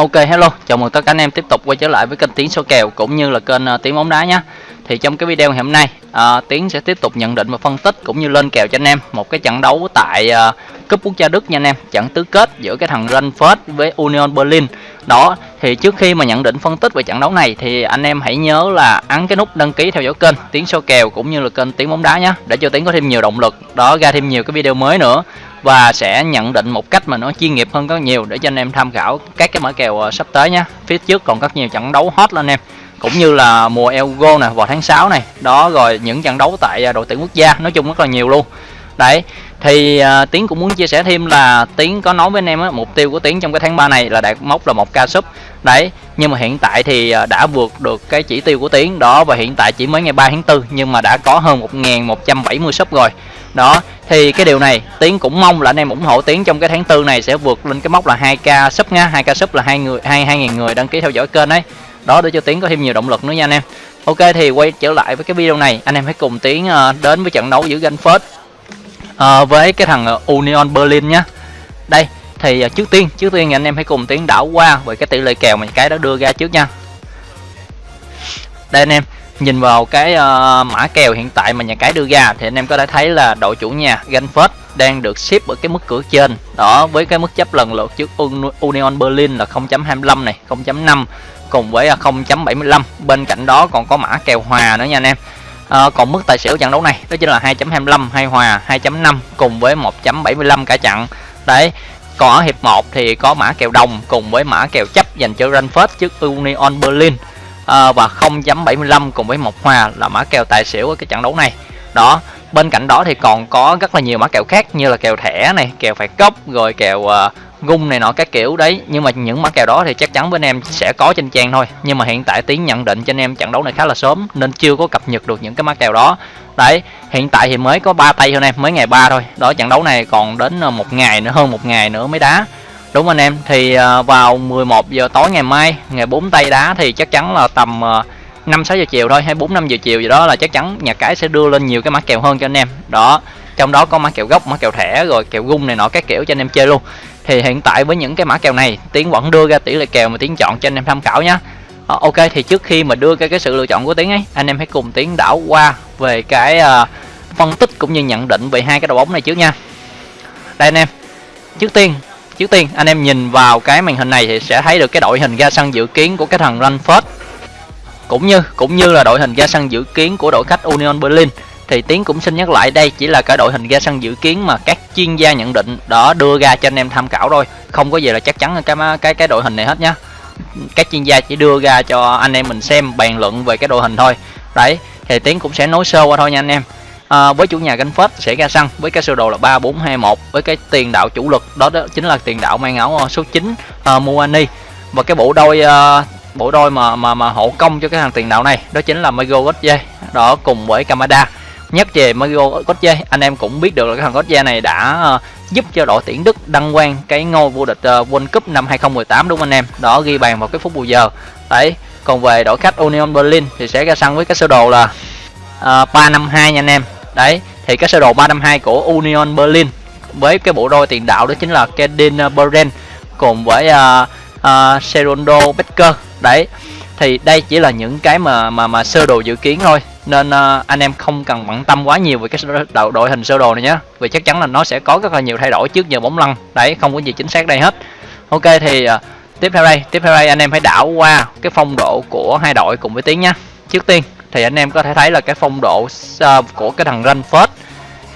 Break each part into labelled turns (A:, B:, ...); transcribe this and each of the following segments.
A: Ok hello, chào mừng tất cả anh em tiếp tục quay trở lại với kênh Tiến số kèo cũng như là kênh ờ, uh, Tiến bóng đá nhé. Thì trong cái video ngày hôm nay, ờ, uh, Tiến sẽ tiếp tục nhận định và phân tích cũng như lên kèo cho anh em một cái trận đấu tại uh, cúp quốc gia Đức nha anh em, trận tứ kết giữa cái thằng Frankfurt với Union Berlin. Đó, thì trước khi mà nhận định phân tích về trận đấu này thì anh em hãy nhớ là ấn cái nút đăng ký theo dõi kênh Tiến số kèo cũng như là kênh Tiến bóng đá nhé để cho Tiến có thêm nhiều động lực đó ra thêm nhiều cái video mới nữa và sẽ nhận định một cách mà nó chuyên nghiệp hơn rất nhiều để cho anh em tham khảo các cái mã kèo ờ, sắp tới nhé phía trước còn rất nhiều trận đấu hot lên em. Cũng như là mùa Euro này vào tháng 6 này. Đó rồi những trận đấu tại ờ, đội tuyển quốc gia nói chung rất là nhiều luôn. Đấy thì uh, tiến cũng muốn chia sẻ thêm là tiến có nói với anh em á, mục tiêu của tiến trong cái tháng 3 này là đạt mốc là một ca sub. Đấy nhưng mà hiện tại thì uh, đã vượt được cái chỉ tiêu của tiến. Đó và hiện tại chỉ mới ngày 3 tháng 4 nhưng mà đã có hơn 1.170 sub rồi. Đó thì cái điều này tiến cũng mong là anh em ủng hộ tiến trong cái tháng tư này sẽ vượt lên cái mốc là 2k sub nha 2k sub là hai người hai hai ngàn người đăng ký theo dõi kênh đấy đó để cho tiến có thêm nhiều động lực nữa nha anh em. Ok thì quay trở lại với cái video này anh em hãy cùng tiến uh, đến với trận đấu giữa Frankfurt uh, ờ, với cái thằng ờ, Union Berlin nhá. Đây thì uh, trước tiên trước tiên anh em hãy cùng tiến đảo qua về cái tỷ lệ kèo mà cái đó đưa ra trước nha. Đây anh em nhìn vào cái uh, mã kèo hiện tại mà nhà cái đưa ra thì anh em có thể thấy là đội chủ nhà Frankfurt đang được ship ở cái mức cửa trên. Đó với cái mức chấp lần lượt trước Union Berlin là 0.25 này 0.5 cùng với ờ, 0.75 bên cạnh đó còn có mã kèo hòa nữa nha anh em. À, còn mức tài xỉu trận đấu này đó chính là 2.25 hay hòa 2.5 cùng với 1.75 cả trận. Đấy còn ở hiệp 1 thì có mã kèo đồng cùng với mã kèo chấp dành cho Frankfurt trước Union Berlin à, và 0.75 cùng với một hòa là mã kèo tài xỉu ở cái trận đấu này. Đó bên cạnh đó thì còn có rất là nhiều mã kèo khác như là kèo thẻ này kèo phạt góc rồi kèo uh, gung này nọ các kiểu đấy. Nhưng mà những mã kèo đó thì chắc chắn bên em sẽ có trên trang thôi. Nhưng mà hiện tại tiến nhận định cho anh em trận đấu này khá là sớm nên chưa có cập nhật được những cái mã kèo đó. Đấy hiện tại thì mới có ba tay thôi em mới ngày ba thôi. Đó trận đấu này còn đến ờ, một ngày nữa hơn một ngày nữa mới đá đúng anh em thì à, vào 11 giờ tối ngày mai ngày 4 tay đá thì chắc chắn là tầm à, 5 6 giờ chiều thôi hay 4 5 giờ chiều gì đó là chắc chắn nhà cái sẽ đưa lên nhiều cái mã kèo hơn cho anh em. Đó trong đó có mã kèo gốc mã kèo thẻ rồi kèo gung này nọ các kiểu cho anh em chơi luôn. Thì hiện tại với những cái mã kèo này tiến vẫn đưa ra tỷ lệ kèo mà tiến chọn cho anh em tham khảo nhé ờ, ok thì trước khi mà đưa cái cái sự lựa chọn của tiến ấy anh em hãy cùng tiến đảo qua về cái uh, phân tích cũng như nhận định về hai cái đội bóng này trước nha. Đây anh em trước tiên trước tiên, anh em nhìn vào cái màn hình này thì sẽ thấy được cái đội hình ra sân dự kiến của cái thằng Ranford. Cũng như cũng như là đội hình ra sân dự kiến của đội khách Union Berlin. Thì tiến cũng xin nhắc lại, đây chỉ là cái đội hình ra sân dự kiến mà các chuyên gia nhận định đó đưa ra cho anh em tham khảo thôi. Không có gì là chắc chắn cái cái cái đội hình này hết nhá. Các chuyên gia chỉ đưa ra cho anh em mình xem bàn luận về cái đội hình thôi. Đấy, thì tiến cũng sẽ nói sơ qua thôi nha anh em à, với chủ nhà gánh phết sẽ ra sân với cái sơ đồ là ba bốn hai một với cái tiền đạo chủ lực. Đó, đó chính là tiền đạo mang áo ờ, số 9 à, ờ, Muani. Và cái bộ đôi à, bộ đôi mà mà mà hộ công cho cái thằng tiền đạo này đó chính là Mago Gotje đó cùng với Kamada. Nhắc về Mario Gotje anh em cũng biết được là cái thằng Gotje này đã uh, giúp cho đội tuyển Đức đăng quang cái ngôi vô địch uh, World Cup năm 2018 đúng không anh em? Đó ghi bàn vào cái phút bù giờ. Đấy còn về đội khách Union Berlin thì sẽ ra sân với cái sơ đồ là uh, 352 nha anh em đấy thì cái sơ đồ 352 của Union Berlin với cái bộ đôi tiền đạo đó chính là Kedin Beren cùng với à, à, uh, uh, Serondo Becker. Đấy thì đây chỉ là những cái mà mà mà sơ đồ dự kiến thôi. Nên uh, anh em không cần bận tâm quá nhiều về cái đội, đội hình sơ đồ này nhé vì chắc chắn là nó sẽ có rất là nhiều thay đổi trước giờ bóng lăn. Đấy không có gì chính xác đây hết. Ok thì uh, tiếp theo đây tiếp theo đây anh em hãy đảo qua cái phong độ của hai đội cùng với tiếng nhá. Trước tiên thì anh em có thể thấy là cái phong độ uh, của cái thằng Ranford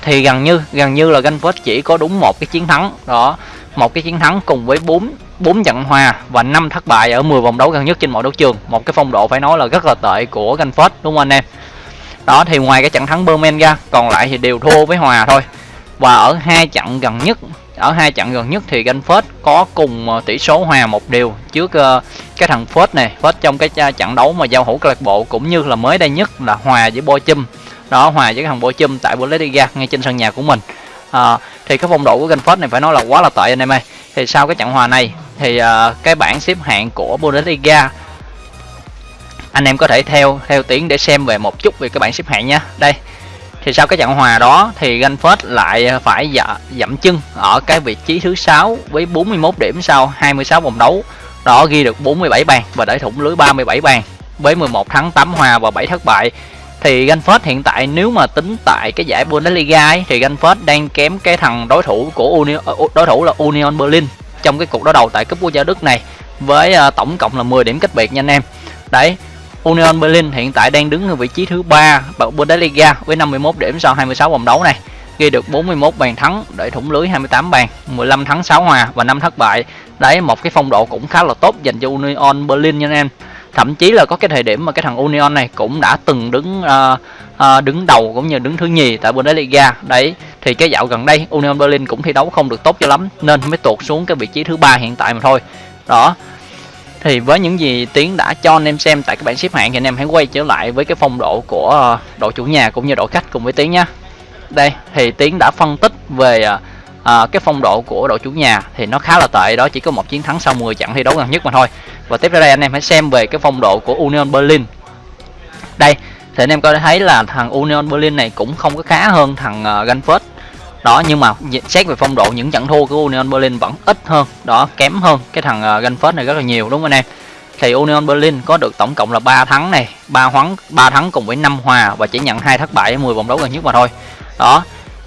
A: thì gần như gần như là Ranford chỉ có đúng một cái chiến thắng. Đó một cái chiến thắng cùng với bốn bốn trận hòa và năm thất bại ở 10 vòng đấu gần nhất trên mọi đấu trường. Một cái phong độ phải nói là rất là tệ của Ranford đúng không anh em? Đó thì ngoài cái trận thắng Berman ra còn lại thì đều thua với hòa thôi. Và ở hai trận gần nhất ở hai trận gần nhất thì Rainford có cùng ờ, tỷ số hòa một điều trước ờ, cái thằng Ford này. Ford trong cái trận đấu mà giao hữu câu lạc bộ cũng như là mới đây nhất là hòa với Bochum. Đó hòa với cái thằng Bochum tại Bundesliga ngay trên sân nhà của mình. À, thì cái phong độ của Rainford này phải nói là quá là tệ anh em ơi. Thì sau cái trận hòa này thì uh, cái bảng xếp hạng của Bundesliga anh em có thể theo theo tiếng để xem về một chút về cái bảng xếp hạng nha đây thì sau cái trận hòa đó thì Ganford lại phải dạ, dậm chân ở cái vị trí thứ sáu với 41 điểm sau 26 vòng đấu đó ghi được 47 bàn và để thủng lưới 37 bàn với 11 thắng 8 hòa và 7 thất bại thì Ganford hiện tại nếu mà tính tại cái giải Bundesliga ấy, thì Ganford đang kém cái thằng đối thủ của Union, ờ, đối thủ là Union Berlin trong cái cuộc đối đầu tại cúp quốc gia Đức này với ờ, tổng cộng là 10 điểm cách biệt nha anh em. Đấy, Union Berlin hiện tại đang đứng ở vị trí thứ ba Bundesliga với 51 điểm sau 26 vòng đấu này ghi được 41 bàn thắng để thủng lưới 28 bàn 15 thắng 6 hòa và 5 thất bại. Đấy một cái phong độ cũng khá là tốt dành cho Union Berlin nha anh em. Thậm chí là có cái thời điểm mà cái thằng Union này cũng đã từng đứng uh, uh, đứng đầu cũng như đứng thứ nhì tại Bundesliga. Đấy thì cái dạo gần đây Union Berlin cũng thi đấu không được tốt cho lắm nên mới tuột xuống cái vị trí thứ ba hiện tại mà thôi. Đó thì với những gì tiến đã cho anh em xem tại các bảng xếp hạng thì anh em hãy quay trở lại với cái phong độ của ờ, đội chủ nhà cũng như đội khách cùng với tiến nhé đây thì tiến đã phân tích về à, cái phong độ của đội chủ nhà thì nó khá là tệ đó chỉ có một chiến thắng sau 10 trận thi đấu gần nhất mà thôi. Và tiếp theo đây anh em hãy xem về cái phong độ của Union Berlin. Đây thì anh em có thể thấy là thằng Union Berlin này cũng không có khá hơn thằng uh, Ganford đó nhưng mà xét về phong độ những trận thua của Union Berlin vẫn ít hơn. Đó kém hơn cái thằng à, uh, Frankfurt này rất là nhiều đúng không anh em? Thì Union Berlin có được tổng cộng là 3 thắng này, 3 hoắn, 3 thắng cùng với 5 hòa và chỉ nhận hai thất bại ở 10 vòng đấu gần nhất mà thôi. Đó,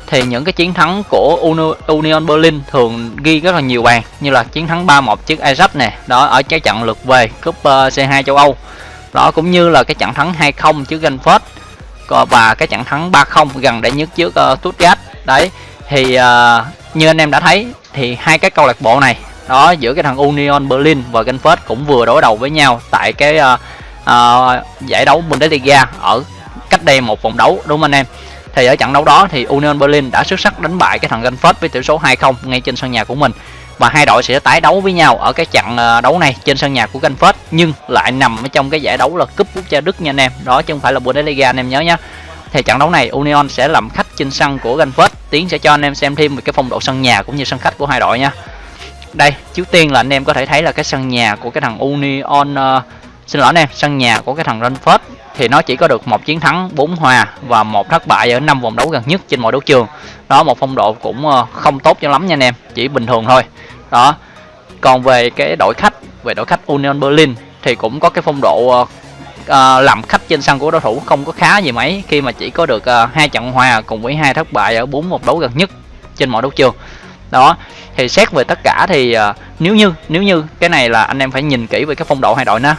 A: thì những cái chiến thắng của Union Berlin thường ghi rất là nhiều bàn như là chiến thắng 3-1 trước Ajax nè đó ở cái trận lượt về cúp à, C2 châu Âu. Đó cũng như là cái trận thắng 2-0 trước Frankfurt và cái trận thắng 3-0 gần đây nhất trước uh, Stuttgart. Đấy thì uh, như anh em đã thấy thì hai cái câu lạc bộ này đó giữa cái thằng Union Berlin và Genfest cũng vừa đối đầu với nhau tại cái uh, uh, giải đấu Bundesliga ở cách đây một vòng đấu đúng không anh em? Thì ở trận đấu đó thì Union Berlin đã xuất sắc đánh bại cái thằng Genfest với tỷ số 2-0 ngay trên sân nhà của mình. Và hai đội sẽ tái đấu với nhau ở cái trận đấu này trên sân nhà của Genfest nhưng lại nằm ở trong cái giải đấu là cúp quốc gia Đức nha anh em. Đó chứ không phải là Bundesliga anh em nhớ nhé thì trận đấu này Union sẽ làm khách trên sân của Frankfurt tiến sẽ cho anh em xem thêm về cái phong độ sân nhà cũng như sân khách của hai đội nha. Đây trước tiên là anh em có thể thấy là cái sân nhà của cái thằng Union uh, xin lỗi anh em sân nhà của cái thằng Frankfurt thì nó chỉ có được một chiến thắng 4 hòa và một thất bại ở năm vòng đấu gần nhất trên mọi đấu trường. Đó một phong độ cũng ờ, không tốt cho lắm nha anh em chỉ bình thường thôi. Đó còn về cái đội khách về đội khách Union Berlin thì cũng có cái phong độ ờ, uh, làm khách trên sân của đối thủ không có khá gì mấy khi mà chỉ có được uh, hai trận hòa cùng với hai thất bại ở bốn một đấu gần nhất trên mọi đấu trường. Đó thì xét về tất cả thì uh, nếu như nếu như cái này là anh em phải nhìn kỹ về cái phong độ hai đội nữa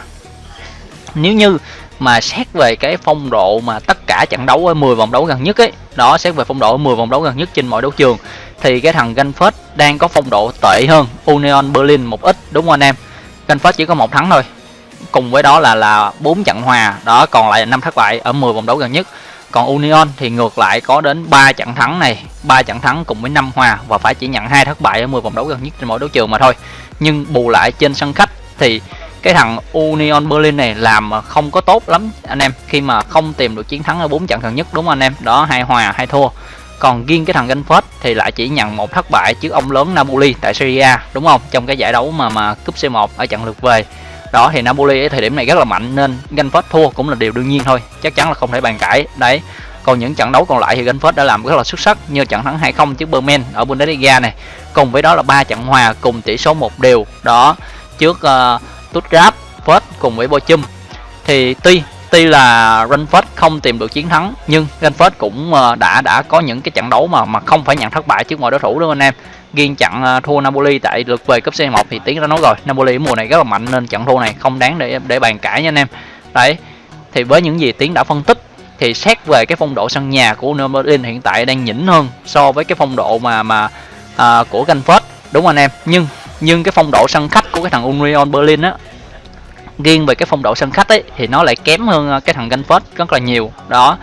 A: nếu như mà xét về cái phong độ mà tất cả trận đấu ở 10 vòng đấu gần nhất ấy đó xét về phong độ ở 10 vòng đấu gần nhất trên mọi đấu trường thì cái thằng Ganfest đang có phong độ tệ hơn Union Berlin một ít đúng không anh em? Ganfest chỉ có một thắng thôi cùng với đó là là bốn trận hòa. Đó còn lại là năm thất bại ở 10 vòng đấu gần nhất. Còn Union thì ngược lại có đến 3 trận thắng này, 3 trận thắng cùng với 5 hòa và phải chỉ nhận hai thất bại ở 10 vòng đấu gần nhất trên mỗi đấu trường mà thôi. Nhưng bù lại trên sân khách thì cái thằng Union Berlin này làm không có tốt lắm anh em. Khi mà không tìm được chiến thắng ở bốn trận gần nhất đúng không anh em? Đó hai hòa hai thua. Còn riêng cái thằng Genford thì lại chỉ nhận một thất bại trước ông lớn Napoli tại Serie A đúng không? Trong cái giải đấu mà mà cúp C1 ở trận lượt về đó thì Napoli ở thời điểm này rất là mạnh nên Frankfurt thua cũng là điều đương nhiên thôi. Chắc chắn là không thể bàn cãi. Đấy. Còn những trận đấu còn lại thì Frankfurt đã làm rất là xuất sắc như trận thắng 2-0 trước Bremen ở Bundesliga này. Cùng với đó là ba trận hòa cùng tỷ số một đều. Đó trước uh, Stuttgart, Fürth cùng với Bochum. Thì tuy tuy là Frankfurt không tìm được chiến thắng nhưng Frankfurt cũng uh, đã đã có những cái trận đấu mà mà không phải nhận thất bại trước mọi đối thủ đúng không anh em? Ghiên chặn à, thua Napoli tại lượt về cúp C1 thì tiếng đã nói rồi. Napoli mùa này rất là mạnh nên trận thua này không đáng để để bàn cãi nha anh em. Đấy thì với những gì tiếng đã phân tích thì xét về cái phong độ sân nhà của Napoli Berlin hiện tại đang nhỉnh hơn so với cái phong độ mà mà à, của Frankfurt đúng không anh em? Nhưng nhưng cái phong độ sân khách của cái thằng Union Berlin á riêng về cái phong độ sân khách ấy thì nó lại kém hơn à, cái thằng Frankfurt rất là nhiều. Đó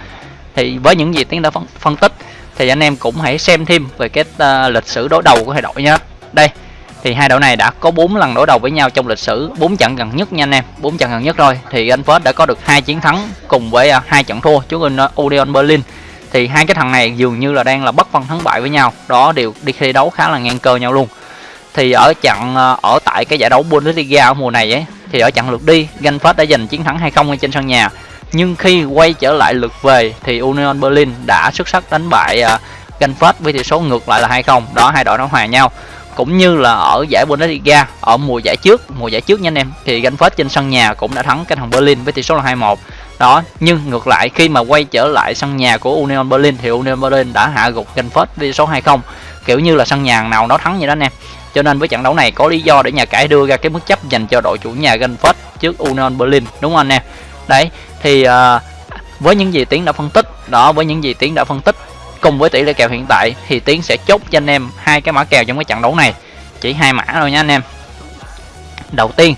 A: thì với những gì tiếng đã phân, phân tích thì anh em cũng hãy xem thêm về cái uh, lịch sử đối đầu của hai đội nhé đây thì hai đội này đã có 4 lần đối đầu với nhau trong lịch sử 4 trận gần nhất nha anh em 4 trận gần nhất rồi. Thì anh Frankfurt đã có được hai chiến thắng cùng với uh, hai trận thua trước Union ờ, Berlin. Thì hai cái thằng này dường như là đang là bất phân thắng bại với nhau. Đó đều đi thi đấu khá là ngang cơ nhau luôn. Thì ở trận ở tại cái giải đấu Bundesliga ở mùa này ấy thì ở trận lượt đi Frankfurt đã giành chiến thắng 2-0 trên sân nhà nhưng khi quay trở lại lượt về thì Union Berlin đã xuất sắc đánh bại uh, với tỷ số ngược lại là 2-0 đó hai đội nó hòa nhau. Cũng như là ở giải Bundesliga ở mùa giải trước mùa giải trước nha anh em thì Frankfurt trên sân nhà cũng đã thắng cái thằng Berlin với tỷ số là 2-1 đó nhưng ngược lại khi mà quay trở lại sân nhà của Union Berlin thì Union Berlin đã hạ gục Frankfurt với tỷ số 2-0 kiểu như là sân nhà nào nó thắng vậy đó anh em. Cho nên với trận đấu này có lý do để nhà cái đưa ra cái mức chấp dành cho đội chủ nhà Frankfurt trước Union Berlin đúng không anh em? Đấy thì uh, với những gì tiến đã phân tích đó với những gì tiến đã phân tích cùng với tỷ lệ kèo hiện tại thì tiến sẽ chốt cho anh em hai cái mã kèo trong cái trận đấu này. Chỉ hai mã thôi nha anh em. Đầu tiên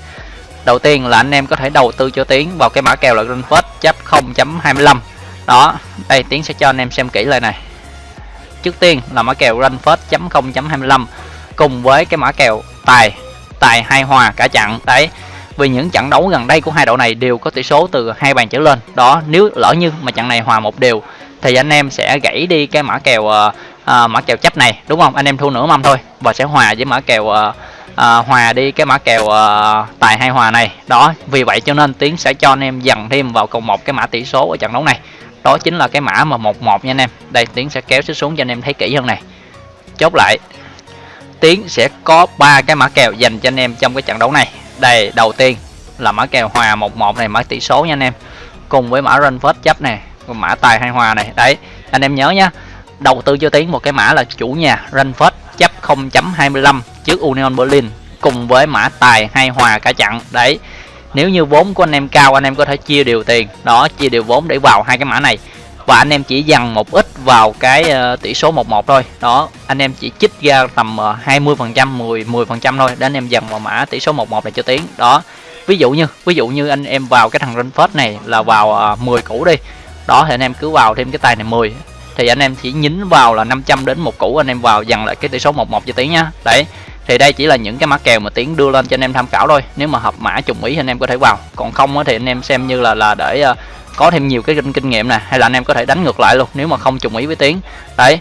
A: đầu tiên là anh em có thể đầu tư cho tiến vào cái mã kèo là Greenford chấp 0.25 đó đây tiến sẽ cho anh em xem kỹ lại này. Trước tiên là mã kèo Greenford chấm 0.25 cùng với cái mã kèo tài tài hai hòa cả trận. Đấy vì những trận đấu gần đây của hai đội này đều có tỷ số từ hai bàn trở lên. Đó nếu lỡ như mà trận này hòa một đều thì anh em sẽ gãy đi cái mã kèo uh, uh, mã kèo chấp này đúng không? Anh em thu nửa mâm thôi và sẽ hòa với mã kèo uh, uh, hòa đi cái mã kèo uh, tài hai hòa này. Đó vì vậy cho nên tiến sẽ cho anh em dần thêm vào cộng một cái mã tỷ số ở trận đấu này. Đó chính là cái mã mà một một nha anh em. Đây tiến sẽ kéo xuống cho anh em thấy kỹ hơn này. Chốt lại tiến sẽ có ba cái mã kèo dành cho anh em trong cái trận đấu này đây đầu tiên là mã kèo hòa 11 này, mã tỷ số nha anh em. Cùng với mã run first chấp này mã tài hai hòa này. Đấy, anh em nhớ nhá đầu tư cho tiến một cái mã là chủ nhà run first chấp 0.25 trước Union Berlin, cùng với mã tài hai hòa cả chặn đấy, nếu như vốn của anh em cao, anh em có thể chia đều tiền. Đó, chia đều vốn để vào hai cái mã này và anh em chỉ dằn một ít vào cái uh, tỷ số 11 thôi đó anh em chỉ chích ra tầm uh, 20 phần trăm 10 10 phần trăm thôi để anh em dần vào mã tỷ số 11 này cho tiến đó ví dụ như ví dụ như anh em vào cái thằng Renfest này là vào uh, 10 củ đi đó thì anh em cứ vào thêm cái tài này 10 thì anh em chỉ nhín vào là 500 đến một củ anh em vào dần lại cái tỷ số 11 cho tiến nhá đấy thì đây chỉ là những cái mã kèo mà tiến đưa lên cho anh em tham khảo thôi nếu mà hợp mã trùng ý thì anh em có thể vào còn không thì anh em xem như là là để uh, có thêm nhiều cái kinh kinh nghiệm nè hay là anh em có thể đánh ngược lại luôn nếu mà không trùng ý với tiến. Đấy.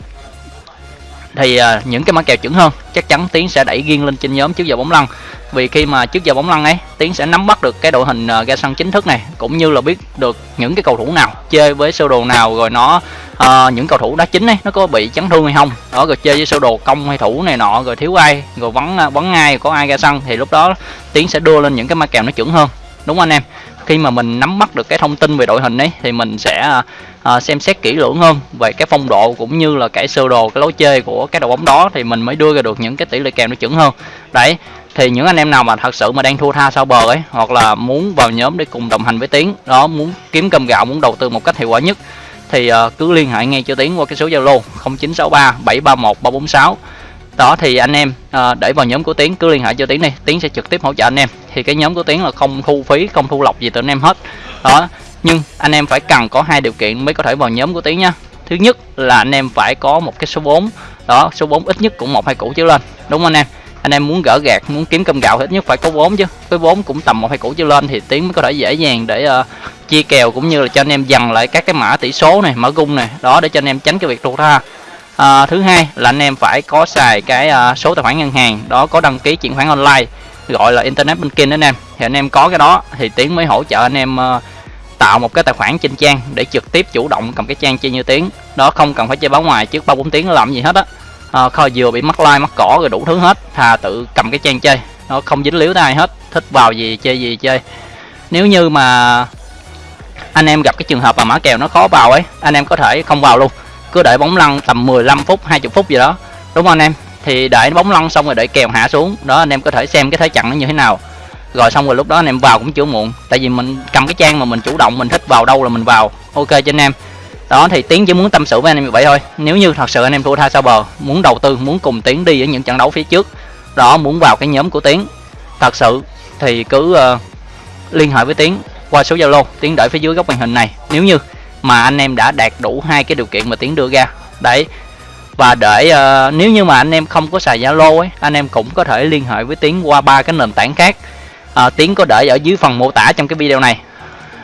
A: Thì uh, những cái mã kèo chuẩn hơn chắc chắn tiến sẽ đẩy riêng lên trên nhóm trước giờ bóng lăn. Vì khi mà trước giờ bóng lăn ấy tiến sẽ nắm bắt được cái đội hình uh, ra sân chính thức này cũng như là biết được những cái cầu thủ nào chơi với sơ đồ nào rồi nó uh, những cầu thủ đá chính ấy nó có bị chấn thương hay không. Đó rồi chơi với sơ đồ công hay thủ này nọ rồi thiếu ai rồi vắng vắng ai có ai ra sân thì lúc đó tiến sẽ đưa lên những cái mã kèo nó chuẩn hơn đúng không anh em. Khi mà mình nắm bắt được cái thông tin về đội hình ấy thì mình sẽ à, à, xem xét kỹ lưỡng hơn về cái phong độ cũng như là cái sơ đồ cái lối chơi của cái đội bóng đó thì mình mới đưa ra được những cái tỷ lệ kèo nó chuẩn hơn. Đấy thì những anh em nào mà thật sự mà đang thua tha sau bờ ấy hoặc là muốn vào nhóm để cùng đồng hành với tiến đó muốn kiếm cơm gạo muốn đầu tư một cách hiệu quả nhất thì uh, cứ liên hệ ngay cho tiến qua cái số zalo 0963 731 346 đó thì anh em à, để vào nhóm của tiến cứ liên hệ cho tiến đi tiến sẽ trực tiếp hỗ trợ anh em thì cái nhóm của tiến là không thu phí không thu lọc gì từ anh em hết. Đó nhưng anh em phải cần có hai điều kiện mới có thể vào nhóm của tiến nhá thứ nhất là anh em phải có một cái số vốn đó số vốn ít nhất cũng một hai củ trở lên đúng không anh em? Anh em muốn gỡ gạt muốn kiếm cơm gạo ít nhất phải có vốn chứ. Cái vốn cũng tầm một hai củ trở lên thì tiến mới có thể dễ dàng để uh, chia kèo cũng như là cho anh em dần lại các cái mã tỷ số này mã gung này đó để cho anh em tránh cái việc thua tha à, thứ hai là anh em phải có xài cái uh, số tài khoản ngân hàng đó có đăng ký chuyển khoản online gọi là internet banking đó anh em. Thì anh em có cái đó thì tiến mới hỗ trợ anh em ờ, tạo một cái tài khoản trên trang để trực tiếp chủ động cầm cái trang chơi như tiếng đó không cần phải chơi báo ngoài trước ba bốn tiếng làm gì hết á. À, kho vừa bị mắc like mắc cỏ rồi đủ thứ hết thà tự cầm cái trang chơi. Nó không dính líu tới ai hết thích vào gì chơi gì chơi. Nếu như mà anh em gặp cái trường hợp mà mã kèo nó khó vào ấy anh em có thể không vào luôn. Cứ đợi bóng lăn tầm 15 phút 20 phút gì đó đúng không anh em? Thì đợi bóng lăn xong rồi đợi kèo hạ xuống. Đó anh em có thể xem cái thế trận nó như thế nào. Rồi xong rồi lúc đó anh em vào cũng chưa muộn. Tại vì mình cầm cái trang mà mình chủ động mình thích vào đâu là mình vào. Ok cho anh em. Đó thì tiến chỉ muốn tâm sự với anh em như vậy thôi. Nếu như thật sự anh em thua tha sao bờ muốn đầu tư muốn cùng tiến đi ở những trận đấu phía trước đó muốn vào cái nhóm của tiến. Thật sự thì cứ uh, liên hệ với tiến qua số zalo. Tiến để phía dưới góc màn hình này. Nếu như mà anh em đã đạt đủ hai cái điều kiện mà tiến đưa ra. Đấy và để uh, nếu như mà anh em không có xài zalo ấy anh em cũng có thể liên hệ với tiến qua ba cái nền tảng khác. Uh, tiến có để ở dưới phần mô tả trong cái video này.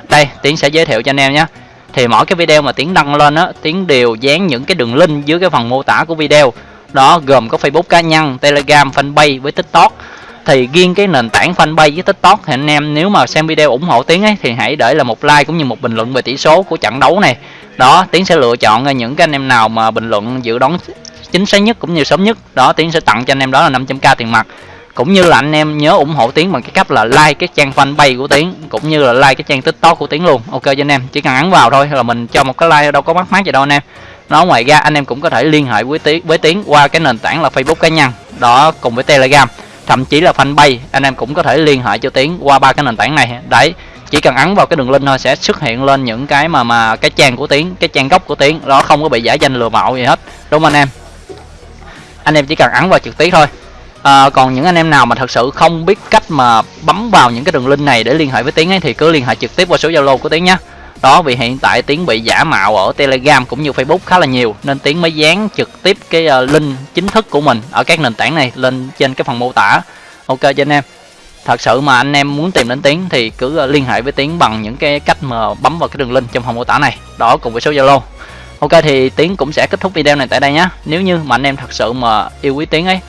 A: Đây tiến sẽ giới thiệu cho anh em nhé. Thì mỗi cái video mà tiến đăng lên á tiến đều dán những cái đường link dưới cái phần mô tả của video. Đó gồm có facebook cá nhân telegram fanpage với tiktok. Thì riêng cái nền tảng fanpage với tiktok thì anh em nếu mà xem video ủng hộ tiến ấy thì hãy để là một like cũng như một bình luận về tỷ số của trận đấu này đó, tiến sẽ lựa chọn những cái anh em nào mà bình luận, dự đoán chính xác nhất cũng như sớm nhất. Đó, tiến sẽ tặng cho anh em đó là 500k tiền mặt. Cũng như là anh em nhớ ủng hộ tiến bằng cái cách là like cái trang fanpage của tiến, cũng như là like cái trang tiktok của tiến luôn. Ok, cho anh em, chỉ cần ấn vào thôi là mình cho một cái like đâu có mắc mát gì đâu anh em. Nó ngoài ra, anh em cũng có thể liên hệ với tiến với tiến qua cái nền tảng là facebook cá nhân. Đó, cùng với telegram. Thậm chí là fanpage, anh em cũng có thể liên hệ cho tiến qua ba cái nền tảng này. Đấy chỉ cần ấn vào cái đường link thôi sẽ xuất hiện lên những cái mà mà cái trang của tiến cái trang gốc của tiến. Đó không có bị giả danh lừa mạo gì hết. Đúng không anh em? Anh em chỉ cần ấn vào trực tiếp thôi. À, còn những anh em nào mà thật sự không biết cách mà bấm vào những cái đường link này để liên hệ với tiến ấy thì cứ liên hệ trực tiếp qua số zalo của tiến nhé. Đó vì hiện tại tiến bị giả mạo ở telegram cũng như facebook khá là nhiều nên tiến mới dán trực tiếp cái à, link chính thức của mình ở các nền tảng này lên trên cái phần mô tả. Ok cho anh em thật sự mà anh em muốn tìm đến tiến thì cứ ờ, liên hệ với tiến bằng những cái cách mà bấm vào cái đường link trong phần mô tả này. Đó cùng với số zalo. Ok thì tiến cũng sẽ kết thúc video này tại đây nhé nếu như mà anh em thật sự mà yêu quý tiến ấy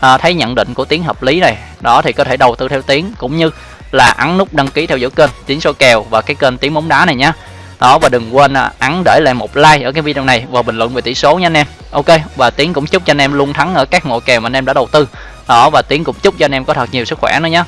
A: à, thấy nhận định của tiến hợp lý này đó thì có thể đầu tư theo tiến cũng như là ấn nút đăng ký theo dõi kênh tiến số kèo và cái kênh tiến bóng đá này nhé đó và đừng quên à, ấn để lại một like ở cái video này và bình luận về tỷ số nha anh em. Ok và tiến cũng chúc cho anh em luôn thắng ở các mộ kèo mà anh em đã đầu tư. Đó và tiến cũng chúc cho anh em có thật nhiều sức khỏe nữa nhé